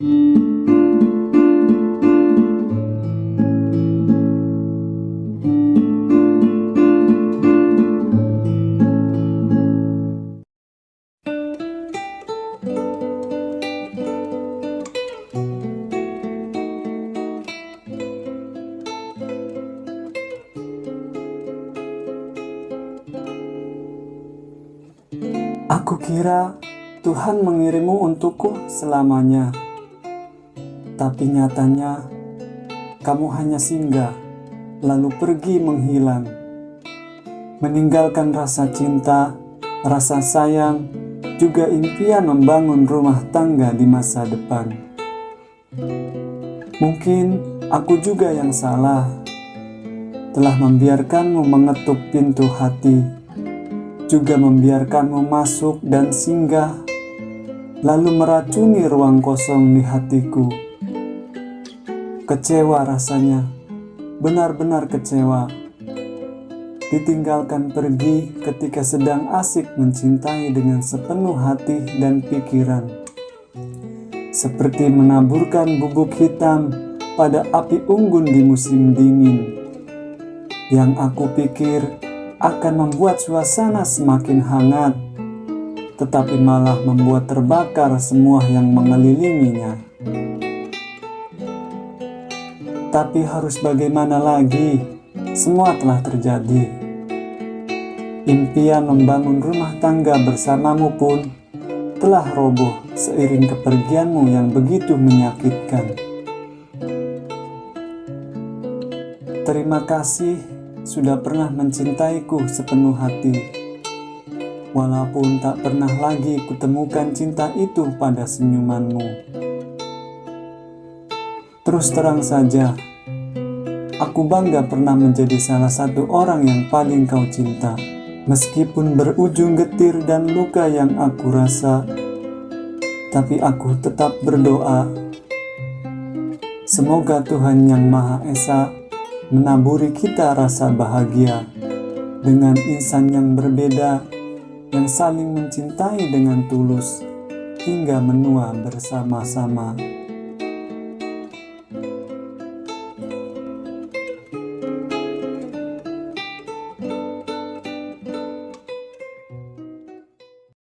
Aku kira Tuhan mengirimmu untukku selamanya, tapi nyatanya kamu hanya singgah, lalu pergi menghilang, meninggalkan rasa cinta, rasa sayang, juga impian membangun rumah tangga di masa depan. Mungkin aku juga yang salah, telah membiarkanmu mengetuk pintu hati juga membiarkanmu masuk dan singgah, lalu meracuni ruang kosong di hatiku. Kecewa rasanya, benar-benar kecewa. Ditinggalkan pergi ketika sedang asik mencintai dengan sepenuh hati dan pikiran. Seperti menaburkan bubuk hitam pada api unggun di musim dingin. Yang aku pikir akan membuat suasana semakin hangat, tetapi malah membuat terbakar semua yang mengelilinginya. Tapi harus bagaimana lagi, semua telah terjadi. Impian membangun rumah tangga bersamamu pun telah roboh seiring kepergianmu yang begitu menyakitkan. Terima kasih sudah pernah mencintaiku sepenuh hati. Walaupun tak pernah lagi kutemukan cinta itu pada senyumanmu. Terus terang saja, aku bangga pernah menjadi salah satu orang yang paling kau cinta. Meskipun berujung getir dan luka yang aku rasa, tapi aku tetap berdoa. Semoga Tuhan Yang Maha Esa menaburi kita rasa bahagia dengan insan yang berbeda yang saling mencintai dengan tulus hingga menua bersama-sama.